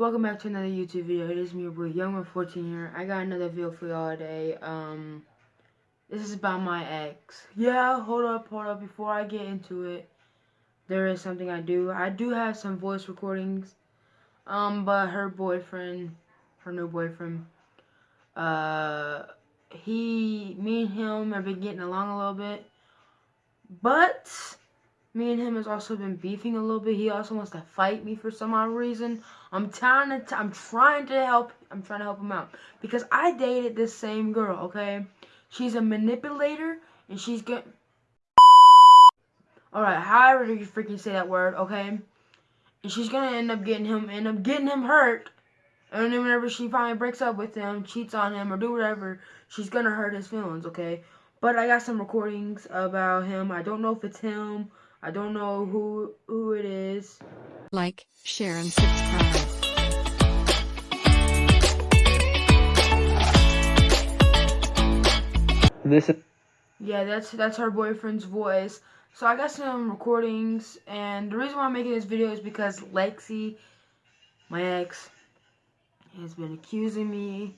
welcome back to another YouTube video. It is me, your boy, Youngman14 here. I got another video for y'all today. Um, this is about my ex. Yeah, hold up, hold up. Before I get into it, there is something I do. I do have some voice recordings. Um, but her boyfriend, her new boyfriend, uh, he, me and him have been getting along a little bit. But me and him has also been beefing a little bit. He also wants to fight me for some odd reason. I'm trying to, I'm trying to help, I'm trying to help him out. Because I dated this same girl, okay? She's a manipulator, and she's good. Alright, however you freaking say that word, okay? And she's gonna end up getting him, end up getting him hurt. And then whenever she finally breaks up with him, cheats on him, or do whatever, she's gonna hurt his feelings, okay? But I got some recordings about him. I don't know if it's him I don't know who who it is. Like, share and subscribe. This Yeah, that's that's her boyfriend's voice. So I got some recordings and the reason why I'm making this video is because Lexi, my ex, has been accusing me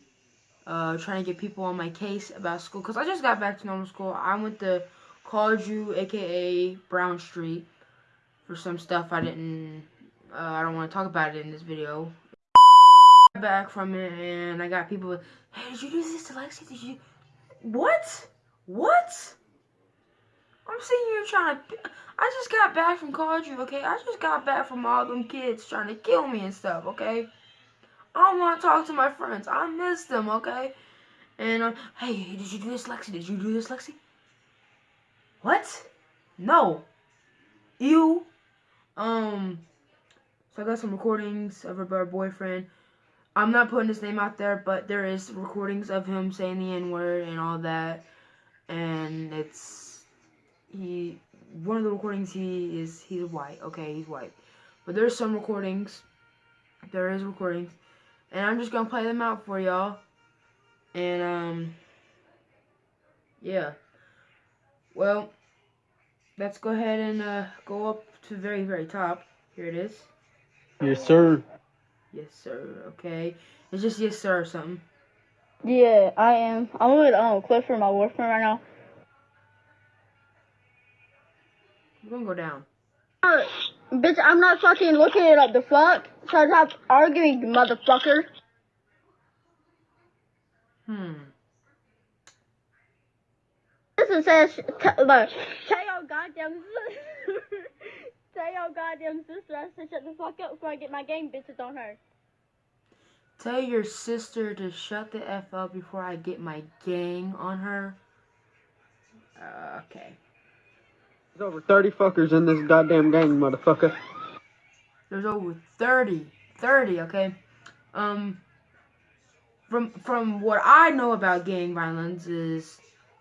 uh trying to get people on my case about school cuz I just got back to normal school. I went to College-U, aka Brown Street, for some stuff I didn't, uh, I don't want to talk about it in this video. Back from it, and I got people, hey, did you do this to Lexi? Did you, what? What? I'm sitting here trying to, I just got back from College-U, okay? I just got back from all them kids trying to kill me and stuff, okay? I don't want to talk to my friends. I miss them, okay? And, uh, hey, did you do this, Lexi? Did you do this, Lexi? What? No. You. Um. So I got some recordings of her boyfriend. I'm not putting his name out there, but there is recordings of him saying the N word and all that. And it's he. One of the recordings he is he's white. Okay, he's white. But there's some recordings. There is recordings, and I'm just gonna play them out for y'all. And um. Yeah. Well, let's go ahead and uh, go up to very, very top. Here it is. Yes, sir. Yes, sir. Okay. It's just yes, sir, or something. Yeah, I am. I'm with um Clifford, my boyfriend, right now. We're gonna go down. Uh, bitch, I'm not fucking looking it up. The fuck? So Stop arguing, motherfucker. Hmm. Listen, says, look, tell your goddamn tell your goddamn sister I said shut the fuck up before I get my game bitches on her. Tell your sister to shut the F up before I get my gang on her. Uh, okay. There's over 30 fuckers in this goddamn gang, motherfucker. There's over 30. 30, okay? Um, from, from what I know about gang violence is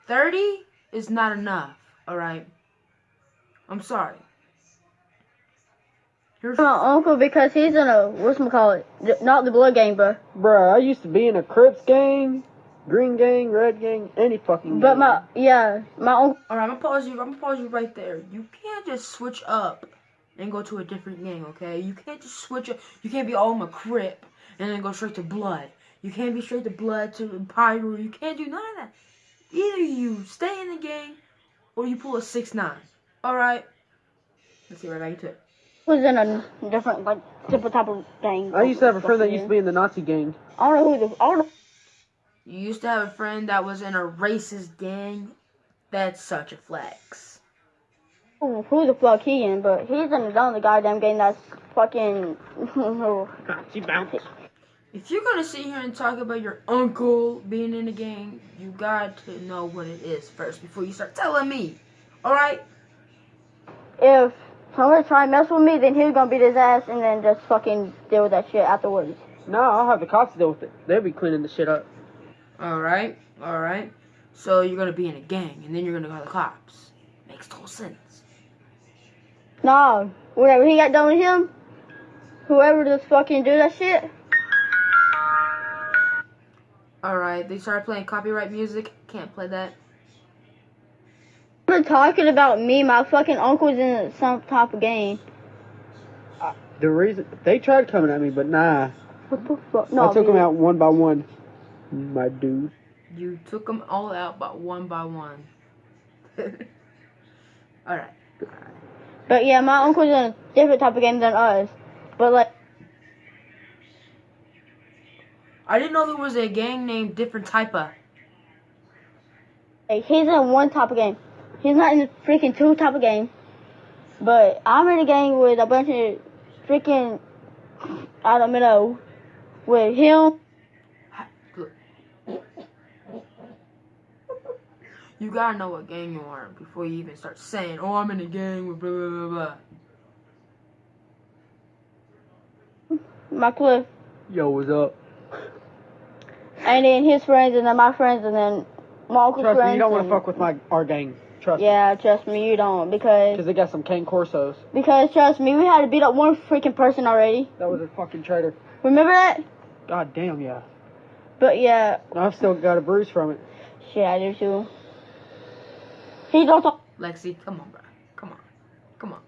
30 is not enough, alright? I'm sorry. Here's my uncle because he's in a, what's my call it? not the blood gang, bro. Bruh, I used to be in a Crips gang, Green gang, Red gang, any fucking But gang. my, yeah, my uncle. Alright, I'm gonna pause you, I'm gonna pause you right there. You can't just switch up and go to a different gang, okay? You can't just switch up, you can't be all in a Crip and then go straight to Blood. You can't be straight to Blood to Pyro, you can't do none of that. Either you stay in the gang or you pull a six nine. Alright? Let's see right back into it. Was in a different, like, different type of gang. I used to have a friend that used to be in the Nazi gang. I don't know who the, I don't know. You used to have a friend that was in a racist gang? That's such a flex. who the fuck he in, but he's in another goddamn game that's fucking. she bounced. If you're gonna sit here and talk about your uncle being in a gang, you got to know what it is first before you start telling me. Alright? if somebody try and mess with me, then he's gonna beat his ass and then just fucking deal with that shit afterwards. No, I'll have the cops deal with it. They'll be cleaning the shit up. Alright, alright. So you're gonna be in a gang and then you're gonna call the cops. Makes total sense. Nah, whenever he got done with him, whoever just fucking do that shit. Alright, they started playing copyright music. Can't play that. We're talking about me, my fucking uncle's in some type of game. The reason they tried coming at me, but nah, What the fuck? No, I took dude. them out one by one. My dude. You took them all out, but one by one. all right. But yeah, my uncle's in a different type of game than us. But like, I didn't know there was a gang named different type of. like, he's in one type of game. He's not in freaking two type of game. But I'm in a gang with a bunch of freaking I don't know with him. You gotta know what gang you are before you even start saying, "Oh, I'm in a gang with blah blah blah blah." my Cliff, Yo, what's up? And then his friends, and then my friends, and then my uncle's Trust friends. me, you don't want and- to fuck with my our gang. Trust me. Yeah, trust me, you don't because Because they got some Cane Corsos. because trust me, we had to beat up one freaking person already. That was a fucking traitor. Remember that? God damn, yeah. But yeah, I've still got a bruise from it. shit, I do too. He don't talk. Lexi, come on, bro. Come on, come on.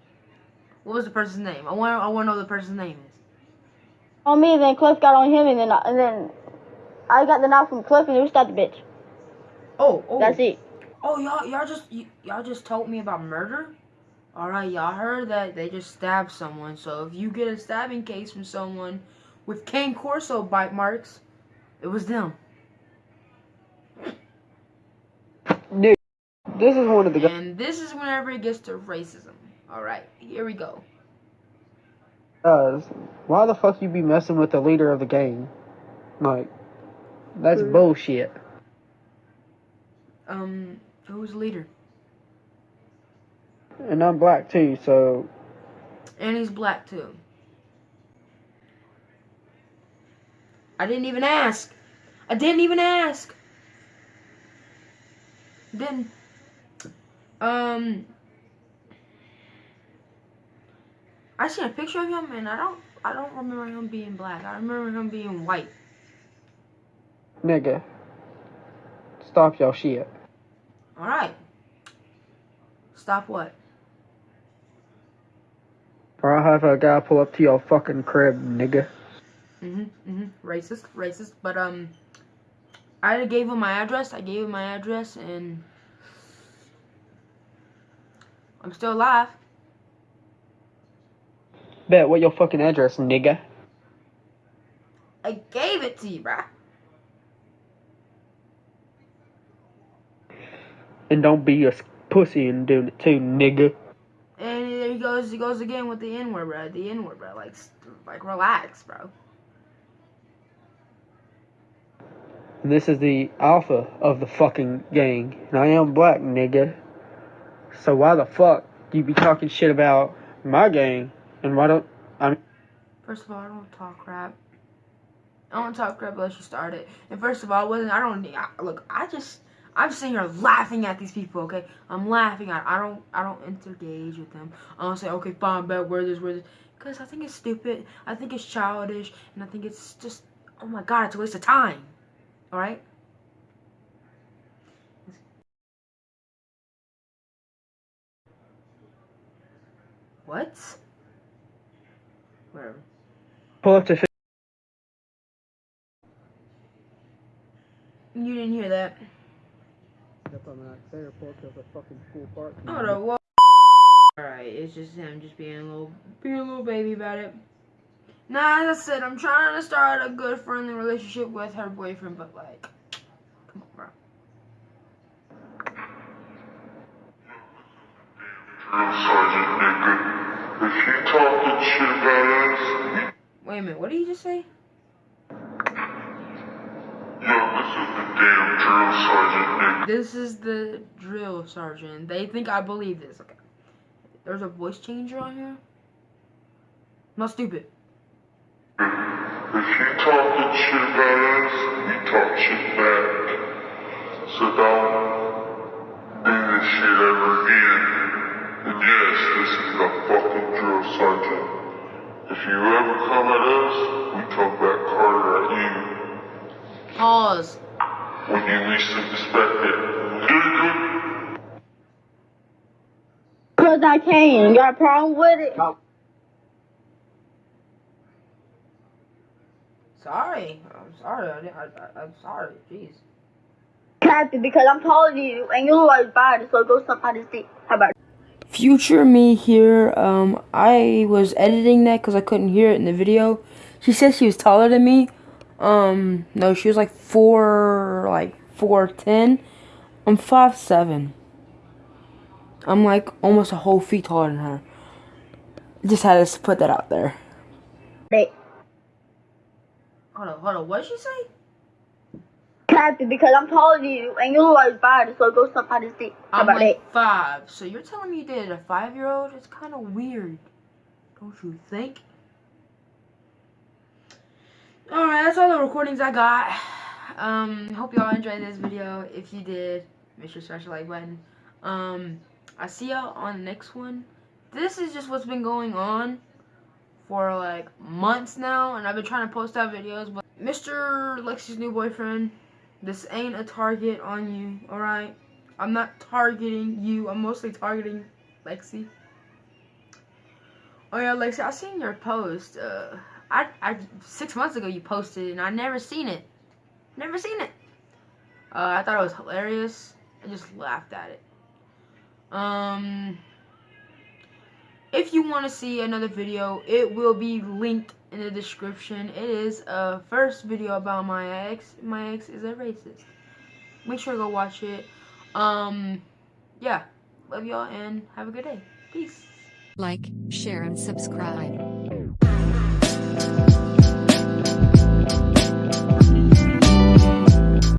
What was the person's name? I want. I want to know the person's name is. on me, and then Cliff got on him, and then and then I got the knife from Cliff, and he stabbed the bitch. Oh, oh. That's it. Oh, y'all, y'all just, y'all just told me about murder. All right, y'all heard that they just stabbed someone. So if you get a stabbing case from someone with Cane Corso bite marks, it was them. Dude, this is one of the guys. And this is whenever it gets to racism. All right, here we go. Does Why the fuck you be messing with the leader of the gang? Like, that's bullshit. Um, who's the leader? And I'm black too, so And he's black too. I didn't even ask. I didn't even ask. Didn't. Um. I seen a picture of him, and I don't. I don't remember him being black. I remember him being white. Nigga, stop y'all shit. All right. Stop what? Or I'll have a guy pull up to your fucking crib, nigga. Mhm. Mhm. Racist. Racist. But um, I gave him my address. I gave him my address, and I'm still alive. Bet, what your fucking address, nigga? I gave it to you, bruh. And don't be a pussy and doing it too, nigga. And there he goes. He goes again with the N word, bro. The N word, bro. Like, like, relax, bro. And this is the alpha of the fucking gang. And I am black, nigga. So why the fuck you be talking shit about my gang? And why don't I? First of all, I don't talk crap. I don't talk crap unless you start it. And first of all, I wasn't. I don't. I, look, I just. I'm sitting here laughing at these people. Okay, I'm laughing at. I don't. I don't engage with them. I don't say, okay, fine, bet, where this, where this, because I think it's stupid. I think it's childish, and I think it's just. Oh my god, it's a waste of time. All right. What? Whatever. pull up to You didn't hear that. Oh no, well. Alright, it's just him just being a little, being a little baby about it. Nah, as I said, I'm trying to start a good friendly relationship with her boyfriend, but like, come on, bro. Sergeant nigga. If you talking shit about us, Wait a minute, what did he just say? yo, this is the damn drill sergeant nigga. This is the drill sergeant. They think I believe this. Okay. There's a voice changer on here. Not stupid. If you talking shit about us, we talk shit back. So don't Cause I can. You got a problem with it? Sorry. I'm sorry. I, didn't- I, I, I'm sorry. Jeez. Captain, because I'm taller than you and you're like bad, so go suck on his dick. How about? Future me here. Um, I was editing that because I couldn't hear it in the video. She said she was taller than me. Um, no, she was like four, like four ten. I'm five seven. I'm like almost a whole feet taller than her. Just had to put that out there. Hey, Hold on, hold on. What did she say? Captain, because I'm taller than you and you're like five, so go suck on his dick. How I'm about like it? five. So you're telling me you did a five year old? It's kind of weird, don't you think? All right, that's all the recordings I got. Um, hope y'all enjoyed this video. If you did, make sure to smash the like button. Um, I see y'all on the next one. This is just what's been going on for like months now, and I've been trying to post out videos. But Mr. Lexi's new boyfriend, this ain't a target on you, all right? I'm not targeting you. I'm mostly targeting Lexi. Oh yeah, Lexi, I seen your post. Uh, I, I six months ago you posted, and I never seen it. Never seen it. Uh, I thought it was hilarious. I just laughed at it. Um, if you want to see another video, it will be linked in the description. It is a first video about my ex. My ex is a racist. Make sure to go watch it. Um, yeah. Love y'all and have a good day. Peace. Like, share, and subscribe.